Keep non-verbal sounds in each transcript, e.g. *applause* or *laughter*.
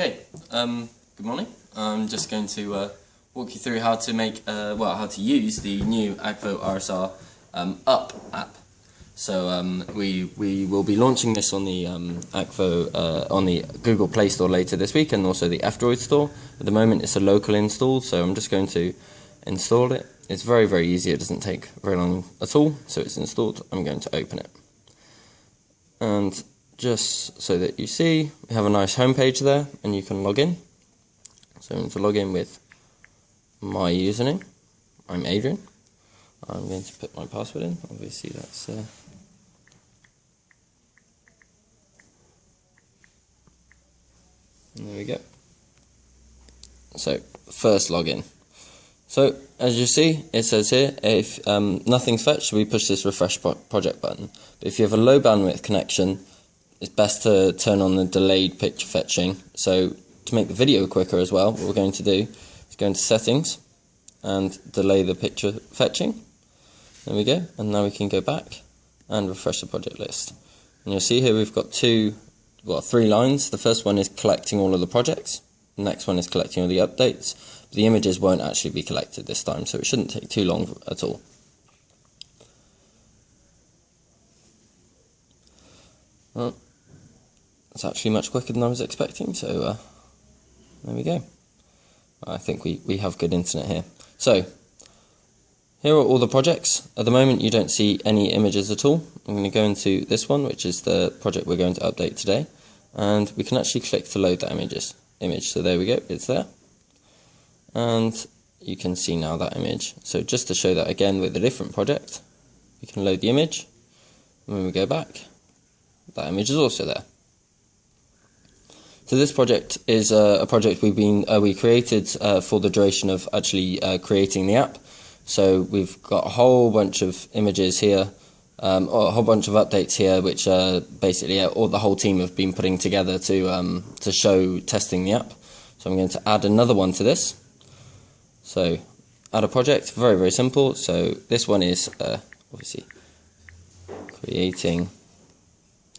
Okay, um, good morning. I'm just going to uh, walk you through how to make, uh, well, how to use the new Akvo RSR um, Up app. So um, we we will be launching this on the um, Akvo uh, on the Google Play Store later this week, and also the F-Droid store. At the moment, it's a local install, so I'm just going to install it. It's very very easy. It doesn't take very long at all. So it's installed. I'm going to open it, and just so that you see, we have a nice homepage there and you can log in. So I'm going to log in with my username. I'm Adrian. I'm going to put my password in. Obviously that's... Uh, there we go. So, first login. So, as you see, it says here, if um, nothing's fetched, we push this refresh pro project button. But if you have a low bandwidth connection, it's best to turn on the delayed picture fetching. So to make the video quicker as well, what we're going to do is go into settings and delay the picture fetching. There we go. And now we can go back and refresh the project list. And you'll see here we've got two, well, three lines. The first one is collecting all of the projects. The next one is collecting all the updates. The images won't actually be collected this time, so it shouldn't take too long at all. Well, it's actually much quicker than I was expecting, so uh, there we go. I think we, we have good internet here. So, here are all the projects. At the moment you don't see any images at all. I'm going to go into this one, which is the project we're going to update today. And we can actually click to load that images, image. So there we go, it's there. And you can see now that image. So just to show that again with a different project, we can load the image. When we go back, that image is also there. So this project is uh, a project we've been uh, we created uh, for the duration of actually uh, creating the app. So we've got a whole bunch of images here, um, or a whole bunch of updates here, which basically all the whole team have been putting together to um, to show testing the app. So I'm going to add another one to this. So add a project, very very simple. So this one is uh, obviously creating.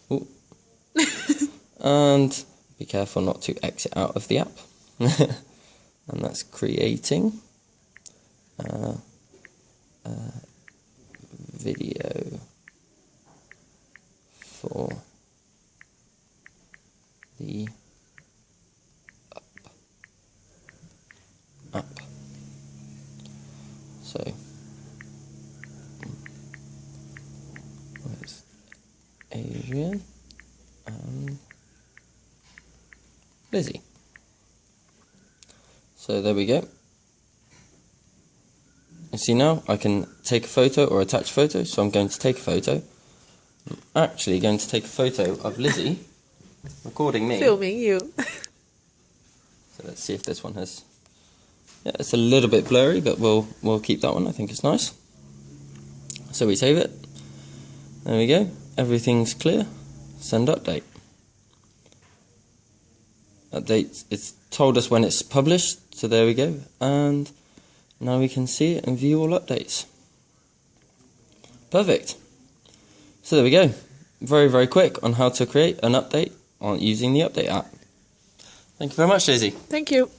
*laughs* and be careful not to exit out of the app. *laughs* and that's creating uh, uh, video for the. Up. So, where's Adrian? Um, Lizzie. So there we go. You see now I can take a photo or attach a photo, so I'm going to take a photo. I'm actually going to take a photo of Lizzie *laughs* recording me. Filming you. *laughs* so let's see if this one has yeah, it's a little bit blurry, but we'll we'll keep that one. I think it's nice. So we save it. There we go. Everything's clear. Send update update it's told us when it's published so there we go. And now we can see it and view all updates. Perfect. So there we go. Very very quick on how to create an update on using the update app. Thank you very much Daisy. Thank you